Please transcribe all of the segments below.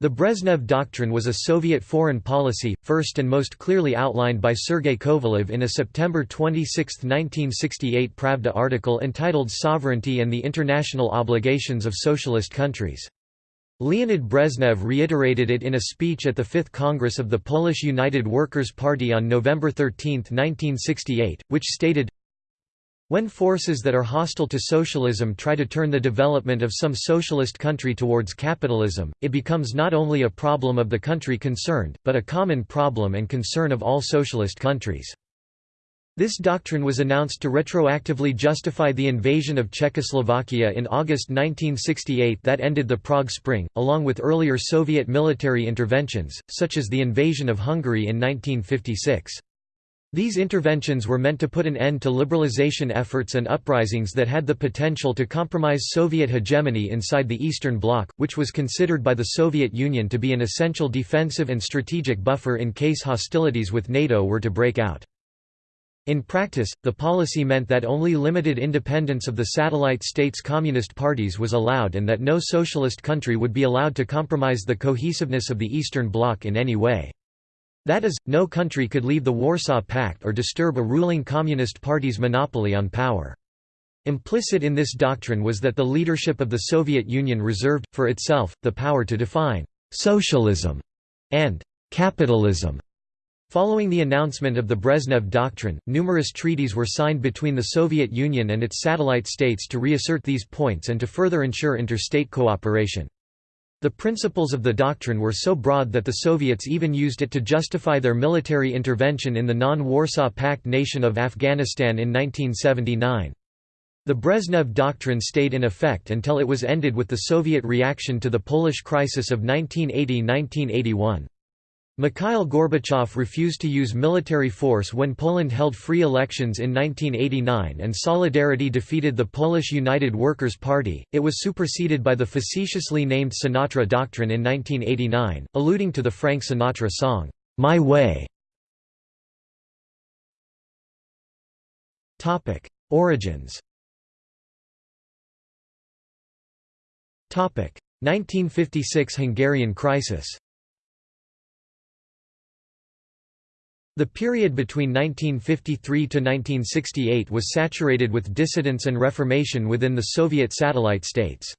The Brezhnev Doctrine was a Soviet foreign policy, first and most clearly outlined by Sergei Kovalev in a September 26, 1968 Pravda article entitled Sovereignty and the International Obligations of Socialist Countries. Leonid Brezhnev reiterated it in a speech at the Fifth Congress of the Polish United Workers' Party on November 13, 1968, which stated, when forces that are hostile to socialism try to turn the development of some socialist country towards capitalism, it becomes not only a problem of the country concerned, but a common problem and concern of all socialist countries. This doctrine was announced to retroactively justify the invasion of Czechoslovakia in August 1968 that ended the Prague Spring, along with earlier Soviet military interventions, such as the invasion of Hungary in 1956. These interventions were meant to put an end to liberalization efforts and uprisings that had the potential to compromise Soviet hegemony inside the Eastern Bloc, which was considered by the Soviet Union to be an essential defensive and strategic buffer in case hostilities with NATO were to break out. In practice, the policy meant that only limited independence of the satellite states' communist parties was allowed and that no socialist country would be allowed to compromise the cohesiveness of the Eastern Bloc in any way. That is, no country could leave the Warsaw Pact or disturb a ruling Communist Party's monopoly on power. Implicit in this doctrine was that the leadership of the Soviet Union reserved, for itself, the power to define «socialism» and «capitalism». Following the announcement of the Brezhnev Doctrine, numerous treaties were signed between the Soviet Union and its satellite states to reassert these points and to further ensure interstate cooperation. The principles of the doctrine were so broad that the Soviets even used it to justify their military intervention in the non-Warsaw Pact nation of Afghanistan in 1979. The Brezhnev Doctrine stayed in effect until it was ended with the Soviet reaction to the Polish crisis of 1980–1981. Mikhail Gorbachev refused to use military force when Poland held free elections in 1989 and Solidarity defeated the Polish United Workers' Party. It was superseded by the facetiously named Sinatra Doctrine in 1989, alluding to the Frank Sinatra song, My Way. Topic: Origins. Topic: 1956 Hungarian crisis. The period between 1953 to 1968 was saturated with dissidence and reformation within the Soviet satellite states.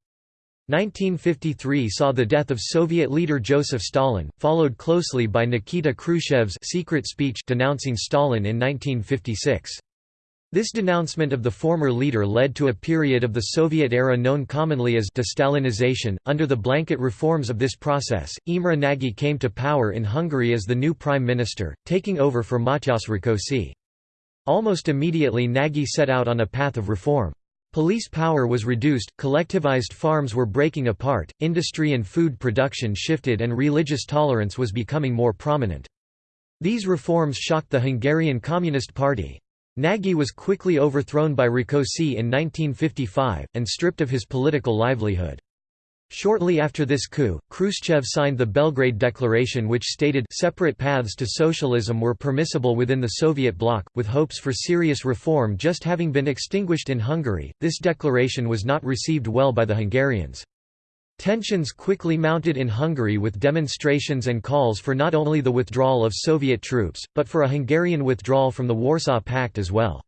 1953 saw the death of Soviet leader Joseph Stalin, followed closely by Nikita Khrushchev's secret speech denouncing Stalin in 1956. This denouncement of the former leader led to a period of the Soviet era known commonly as de-Stalinization. Under the blanket reforms of this process, Imre Nagy came to power in Hungary as the new prime minister, taking over for Matyas Rákosi. Almost immediately Nagy set out on a path of reform. Police power was reduced, collectivized farms were breaking apart, industry and food production shifted and religious tolerance was becoming more prominent. These reforms shocked the Hungarian Communist Party. Nagy was quickly overthrown by Rákosi in 1955, and stripped of his political livelihood. Shortly after this coup, Khrushchev signed the Belgrade Declaration which stated separate paths to socialism were permissible within the Soviet bloc, with hopes for serious reform just having been extinguished in Hungary. This declaration was not received well by the Hungarians. Tensions quickly mounted in Hungary with demonstrations and calls for not only the withdrawal of Soviet troops, but for a Hungarian withdrawal from the Warsaw Pact as well.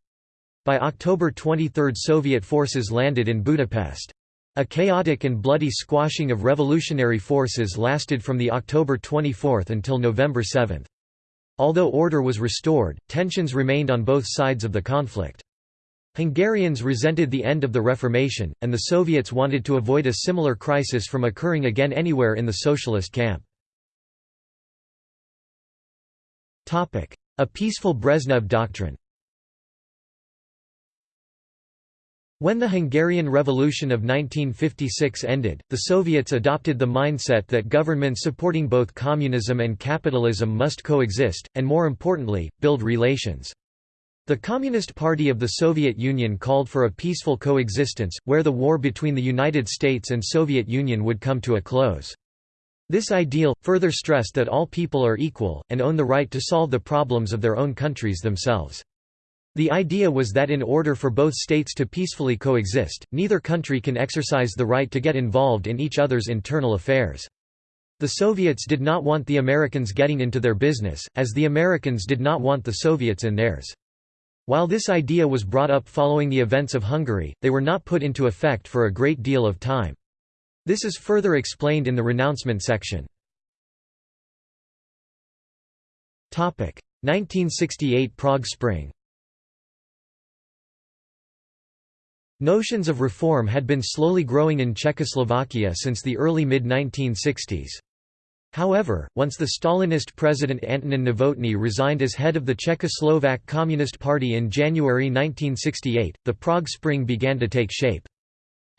By October 23 Soviet forces landed in Budapest. A chaotic and bloody squashing of revolutionary forces lasted from the October 24 until November 7. Although order was restored, tensions remained on both sides of the conflict. Hungarians resented the end of the Reformation, and the Soviets wanted to avoid a similar crisis from occurring again anywhere in the socialist camp. A peaceful Brezhnev doctrine When the Hungarian Revolution of 1956 ended, the Soviets adopted the mindset that governments supporting both communism and capitalism must coexist, and more importantly, build relations. The Communist Party of the Soviet Union called for a peaceful coexistence, where the war between the United States and Soviet Union would come to a close. This ideal, further stressed that all people are equal, and own the right to solve the problems of their own countries themselves. The idea was that in order for both states to peacefully coexist, neither country can exercise the right to get involved in each other's internal affairs. The Soviets did not want the Americans getting into their business, as the Americans did not want the Soviets in theirs. While this idea was brought up following the events of Hungary, they were not put into effect for a great deal of time. This is further explained in the renouncement section. 1968 Prague Spring Notions of reform had been slowly growing in Czechoslovakia since the early mid-1960s. However, once the Stalinist president Antonin Novotny resigned as head of the Czechoslovak Communist Party in January 1968, the Prague Spring began to take shape.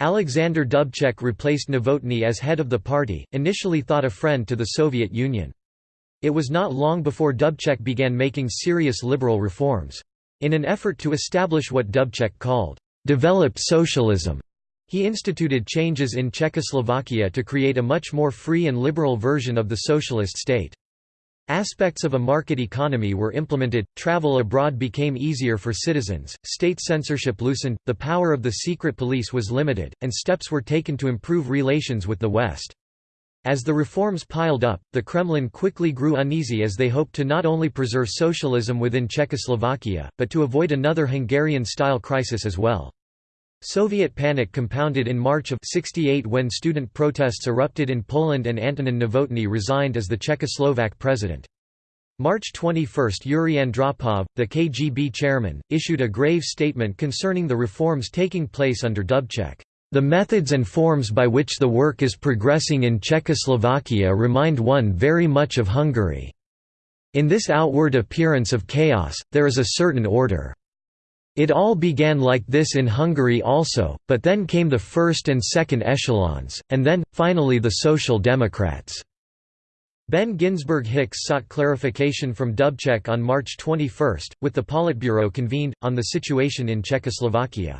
Alexander Dubček replaced Novotny as head of the party, initially thought a friend to the Soviet Union. It was not long before Dubček began making serious liberal reforms. In an effort to establish what Dubček called, "...developed socialism", he instituted changes in Czechoslovakia to create a much more free and liberal version of the socialist state. Aspects of a market economy were implemented, travel abroad became easier for citizens, state censorship loosened, the power of the secret police was limited, and steps were taken to improve relations with the West. As the reforms piled up, the Kremlin quickly grew uneasy as they hoped to not only preserve socialism within Czechoslovakia, but to avoid another Hungarian-style crisis as well. Soviet panic compounded in March of 68 when student protests erupted in Poland and Antonin Novotny resigned as the Czechoslovak president. March 21 Yuri Andropov, the KGB chairman, issued a grave statement concerning the reforms taking place under Dubček. The methods and forms by which the work is progressing in Czechoslovakia remind one very much of Hungary. In this outward appearance of chaos, there is a certain order. It all began like this in Hungary also, but then came the first and second echelons, and then, finally the Social Democrats. Ben Ginsberg Hicks sought clarification from Dubček on March 21, with the Politburo convened, on the situation in Czechoslovakia.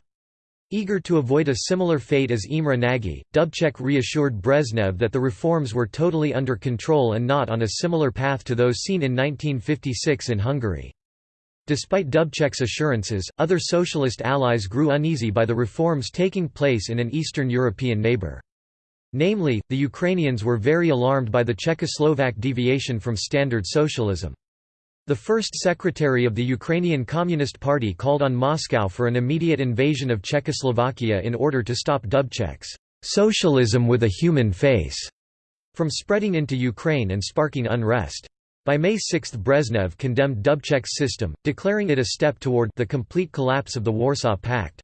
Eager to avoid a similar fate as Imre Nagy, Dubček reassured Brezhnev that the reforms were totally under control and not on a similar path to those seen in 1956 in Hungary. Despite Dubček's assurances, other socialist allies grew uneasy by the reforms taking place in an Eastern European neighbor. Namely, the Ukrainians were very alarmed by the Czechoslovak deviation from standard socialism. The first secretary of the Ukrainian Communist Party called on Moscow for an immediate invasion of Czechoslovakia in order to stop Dubček's socialism with a human face from spreading into Ukraine and sparking unrest. By May 6 Brezhnev condemned Dubček's system, declaring it a step toward the complete collapse of the Warsaw Pact.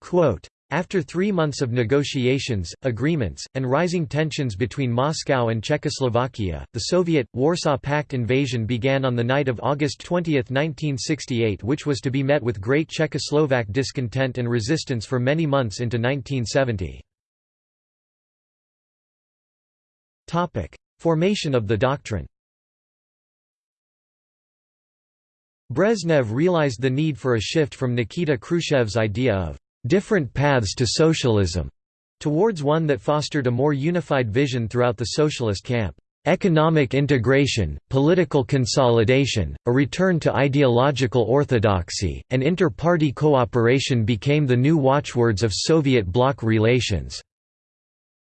Quote, after three months of negotiations, agreements, and rising tensions between Moscow and Czechoslovakia, the Soviet, Warsaw Pact invasion began on the night of August 20, 1968 which was to be met with great Czechoslovak discontent and resistance for many months into 1970. Formation of the doctrine Brezhnev realized the need for a shift from Nikita Khrushchev's idea of different paths to socialism towards one that fostered a more unified vision throughout the socialist camp. Economic integration, political consolidation, a return to ideological orthodoxy, and inter-party cooperation became the new watchwords of Soviet bloc relations.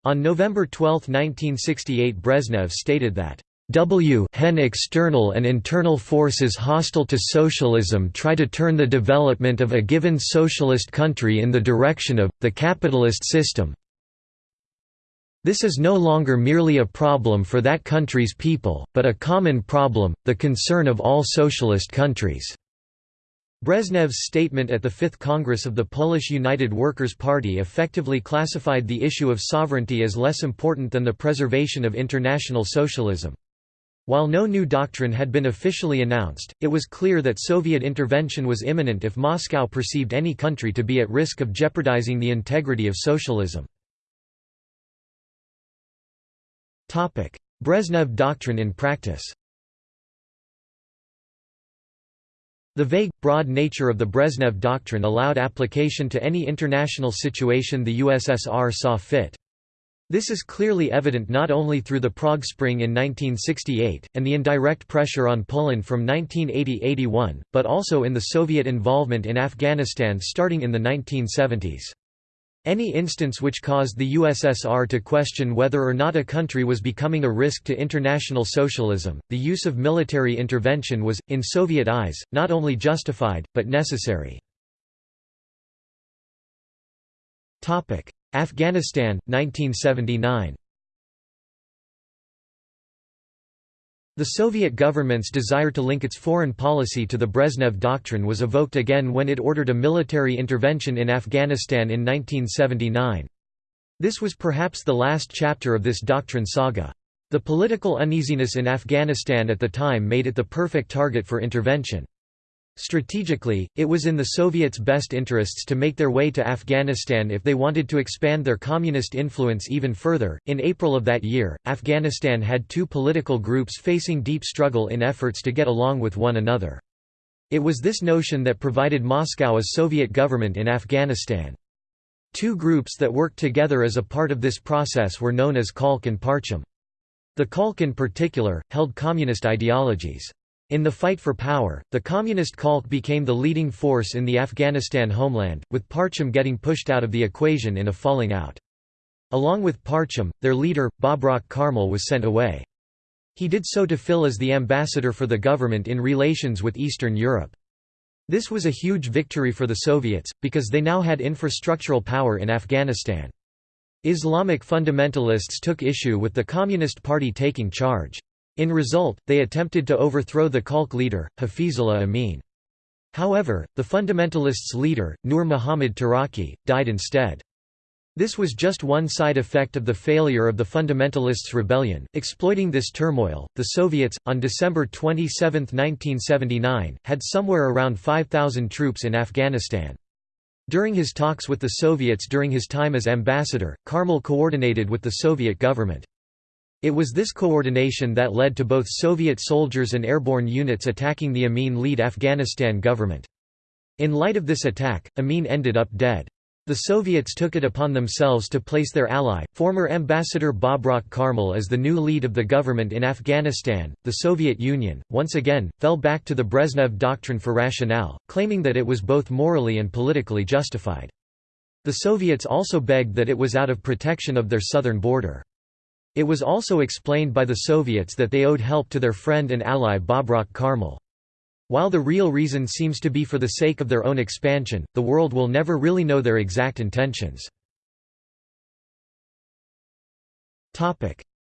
On November 12, 1968 Brezhnev stated that W hen external and internal forces hostile to socialism try to turn the development of a given socialist country in the direction of, the capitalist system. This is no longer merely a problem for that country's people, but a common problem, the concern of all socialist countries. Brezhnev's statement at the Fifth Congress of the Polish United Workers' Party effectively classified the issue of sovereignty as less important than the preservation of international socialism. While no new doctrine had been officially announced, it was clear that Soviet intervention was imminent if Moscow perceived any country to be at risk of jeopardizing the integrity of socialism. Brezhnev doctrine in practice The vague, broad nature of the Brezhnev doctrine allowed application to any international situation the USSR saw fit. This is clearly evident not only through the Prague Spring in 1968, and the indirect pressure on Poland from 1980–81, but also in the Soviet involvement in Afghanistan starting in the 1970s. Any instance which caused the USSR to question whether or not a country was becoming a risk to international socialism, the use of military intervention was, in Soviet eyes, not only justified, but necessary. Afghanistan, 1979 The Soviet government's desire to link its foreign policy to the Brezhnev Doctrine was evoked again when it ordered a military intervention in Afghanistan in 1979. This was perhaps the last chapter of this doctrine saga. The political uneasiness in Afghanistan at the time made it the perfect target for intervention. Strategically, it was in the Soviets' best interests to make their way to Afghanistan if they wanted to expand their communist influence even further. In April of that year, Afghanistan had two political groups facing deep struggle in efforts to get along with one another. It was this notion that provided Moscow a Soviet government in Afghanistan. Two groups that worked together as a part of this process were known as Khalq and Parcham. The Khalq in particular, held communist ideologies. In the fight for power, the communist Khalq became the leading force in the Afghanistan homeland, with Parcham getting pushed out of the equation in a falling out. Along with Parcham, their leader, Babrak Karmal was sent away. He did so to fill as the ambassador for the government in relations with Eastern Europe. This was a huge victory for the Soviets, because they now had infrastructural power in Afghanistan. Islamic fundamentalists took issue with the Communist Party taking charge. In result, they attempted to overthrow the Khalq leader, Hafizullah Amin. However, the fundamentalists' leader, Nur Muhammad Taraki, died instead. This was just one side effect of the failure of the fundamentalists' rebellion. Exploiting this turmoil, the Soviets, on December 27, 1979, had somewhere around 5,000 troops in Afghanistan. During his talks with the Soviets during his time as ambassador, Karmal coordinated with the Soviet government. It was this coordination that led to both Soviet soldiers and airborne units attacking the Amin-led Afghanistan government. In light of this attack, Amin ended up dead. The Soviets took it upon themselves to place their ally, former ambassador Babrak Karmal as the new lead of the government in Afghanistan. The Soviet Union, once again, fell back to the Brezhnev doctrine for rationale, claiming that it was both morally and politically justified. The Soviets also begged that it was out of protection of their southern border. It was also explained by the Soviets that they owed help to their friend and ally Babrak Karmal. While the real reason seems to be for the sake of their own expansion, the world will never really know their exact intentions.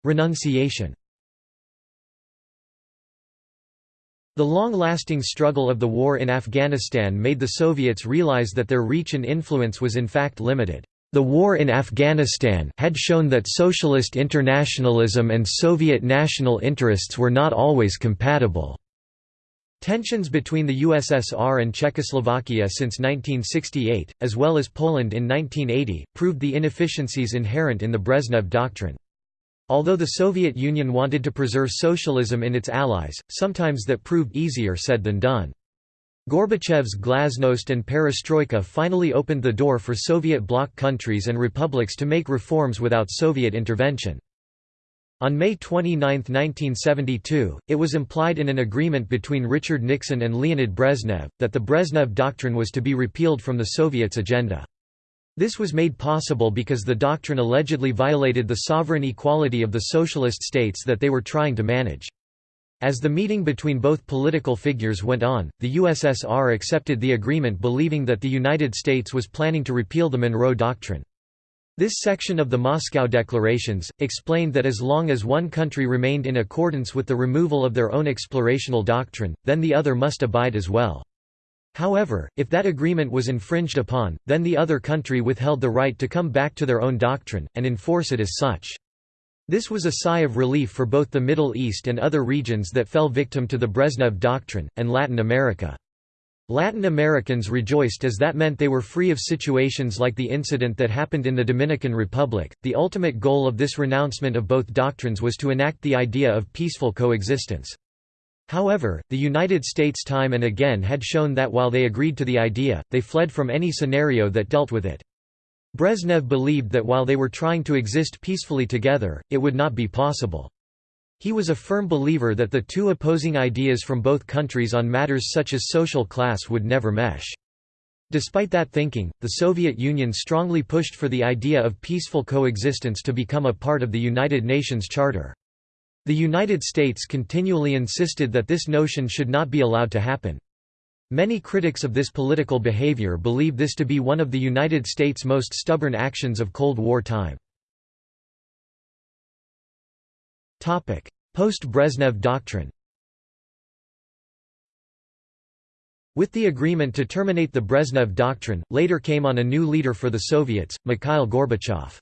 Renunciation The long-lasting struggle of the war in Afghanistan made the Soviets realize that their reach and influence was in fact limited. The war in Afghanistan had shown that socialist internationalism and Soviet national interests were not always compatible. Tensions between the USSR and Czechoslovakia since 1968, as well as Poland in 1980, proved the inefficiencies inherent in the Brezhnev Doctrine. Although the Soviet Union wanted to preserve socialism in its allies, sometimes that proved easier said than done. Gorbachev's glasnost and perestroika finally opened the door for Soviet bloc countries and republics to make reforms without Soviet intervention. On May 29, 1972, it was implied in an agreement between Richard Nixon and Leonid Brezhnev, that the Brezhnev Doctrine was to be repealed from the Soviets' agenda. This was made possible because the doctrine allegedly violated the sovereign equality of the socialist states that they were trying to manage. As the meeting between both political figures went on, the USSR accepted the agreement believing that the United States was planning to repeal the Monroe Doctrine. This section of the Moscow Declarations, explained that as long as one country remained in accordance with the removal of their own explorational doctrine, then the other must abide as well. However, if that agreement was infringed upon, then the other country withheld the right to come back to their own doctrine, and enforce it as such. This was a sigh of relief for both the Middle East and other regions that fell victim to the Brezhnev Doctrine, and Latin America. Latin Americans rejoiced as that meant they were free of situations like the incident that happened in the Dominican Republic. The ultimate goal of this renouncement of both doctrines was to enact the idea of peaceful coexistence. However, the United States time and again had shown that while they agreed to the idea, they fled from any scenario that dealt with it. Brezhnev believed that while they were trying to exist peacefully together, it would not be possible. He was a firm believer that the two opposing ideas from both countries on matters such as social class would never mesh. Despite that thinking, the Soviet Union strongly pushed for the idea of peaceful coexistence to become a part of the United Nations Charter. The United States continually insisted that this notion should not be allowed to happen. Many critics of this political behavior believe this to be one of the United States' most stubborn actions of Cold War time. Post-Brezhnev Doctrine With the agreement to terminate the Brezhnev Doctrine, later came on a new leader for the Soviets, Mikhail Gorbachev.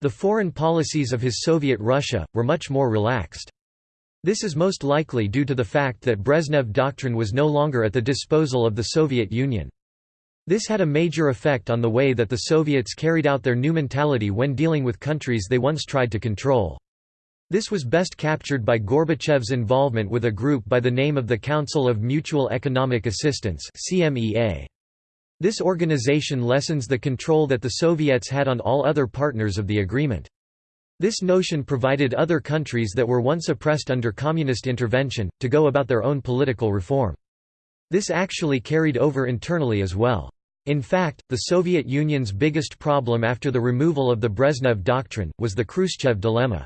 The foreign policies of his Soviet Russia, were much more relaxed. This is most likely due to the fact that Brezhnev Doctrine was no longer at the disposal of the Soviet Union. This had a major effect on the way that the Soviets carried out their new mentality when dealing with countries they once tried to control. This was best captured by Gorbachev's involvement with a group by the name of the Council of Mutual Economic Assistance This organization lessens the control that the Soviets had on all other partners of the agreement. This notion provided other countries that were once oppressed under communist intervention, to go about their own political reform. This actually carried over internally as well. In fact, the Soviet Union's biggest problem after the removal of the Brezhnev Doctrine, was the Khrushchev dilemma.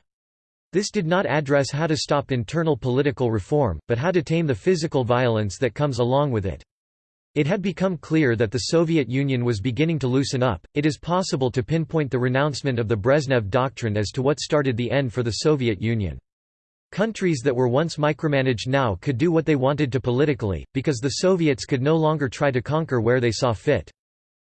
This did not address how to stop internal political reform, but how to tame the physical violence that comes along with it. It had become clear that the Soviet Union was beginning to loosen up. It is possible to pinpoint the renouncement of the Brezhnev Doctrine as to what started the end for the Soviet Union. Countries that were once micromanaged now could do what they wanted to politically, because the Soviets could no longer try to conquer where they saw fit.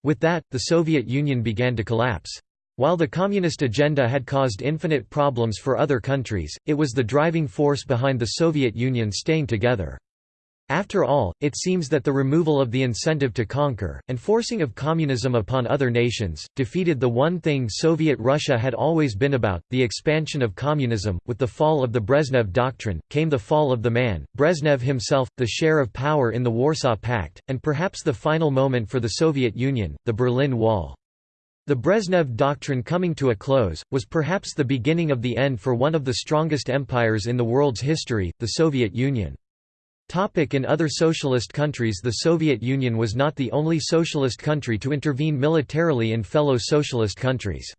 With that, the Soviet Union began to collapse. While the communist agenda had caused infinite problems for other countries, it was the driving force behind the Soviet Union staying together. After all, it seems that the removal of the incentive to conquer, and forcing of communism upon other nations, defeated the one thing Soviet Russia had always been about, the expansion of communism. With the fall of the Brezhnev Doctrine, came the fall of the man, Brezhnev himself, the share of power in the Warsaw Pact, and perhaps the final moment for the Soviet Union, the Berlin Wall. The Brezhnev Doctrine coming to a close, was perhaps the beginning of the end for one of the strongest empires in the world's history, the Soviet Union. In other socialist countries The Soviet Union was not the only socialist country to intervene militarily in fellow socialist countries.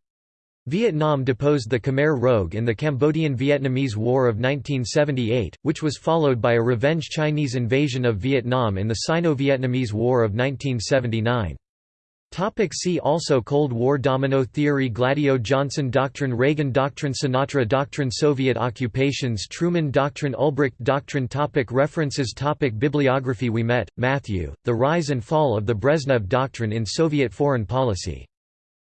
Vietnam deposed the Khmer Rouge in the Cambodian–Vietnamese War of 1978, which was followed by a revenge Chinese invasion of Vietnam in the Sino-Vietnamese War of 1979. Topic see also Cold War Domino Theory Gladio Johnson Doctrine Reagan Doctrine Sinatra Doctrine Soviet occupations Truman Doctrine Ulbricht Doctrine topic References topic Bibliography Ouimet, Matthew, The Rise and Fall of the Brezhnev Doctrine in Soviet Foreign Policy.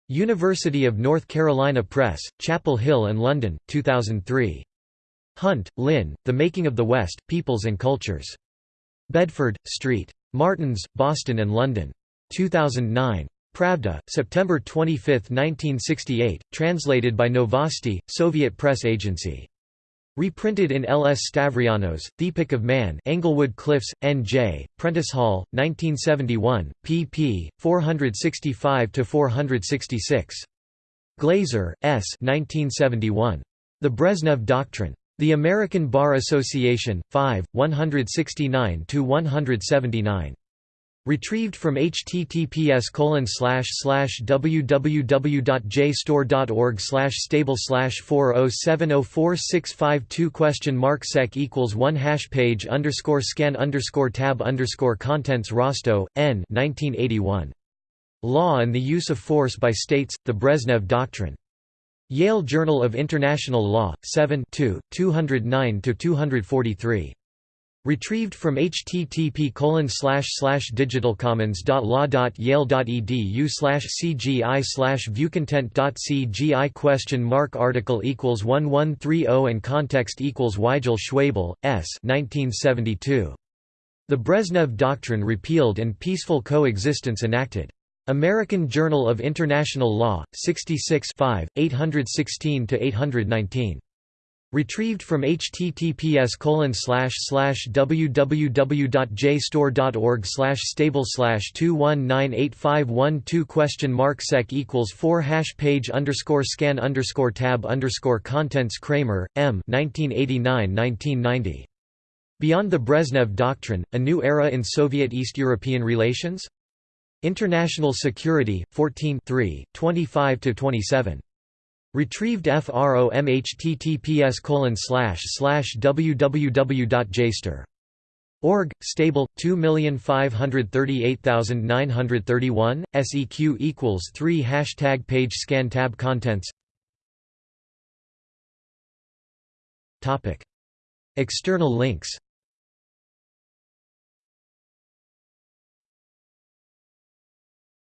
University of North Carolina Press, Chapel Hill and London, 2003. Hunt, Lynn, The Making of the West, Peoples and Cultures. Bedford, Street. Martins, Boston and London. 2009. Pravda, September 25, 1968, translated by Novosti, Soviet press agency. Reprinted in L. S. Stavrianos, The Epic of Man Englewood Cliffs, N.J., Prentice Hall, 1971, pp. 465–466. Glazer, S. 1971. The Brezhnev Doctrine. The American Bar Association, 5, 169–179. Retrieved from https www.jstor.org stable 4070465 question mark sec equals 1 hash page underscore scan underscore tab underscore contents Rostow, N 1981. Law and the Use of Force by States, the Brezhnev Doctrine. Yale Journal of International Law, 7 209–243. Retrieved from http digitalcommons.law.yale.edu cgi viewcontent.cgi question mark article equals 1130 and context equals Weigel Schwebel, S. 1972. The Brezhnev Doctrine repealed and peaceful coexistence enacted. American Journal of International Law, 66 816–819. Retrieved from https www.jstor.org stable 2198512 question mark sec equals 4 hash page underscore scan underscore tab underscore contents Kramer, M. 1989–1990. Beyond the Brezhnev Doctrine, A New Era in Soviet-East European Relations? International Security, 14 25–27. Retrieved from https www.jstor.org, stable, 2538931, seq equals 3 Hashtag page scan tab contents. External links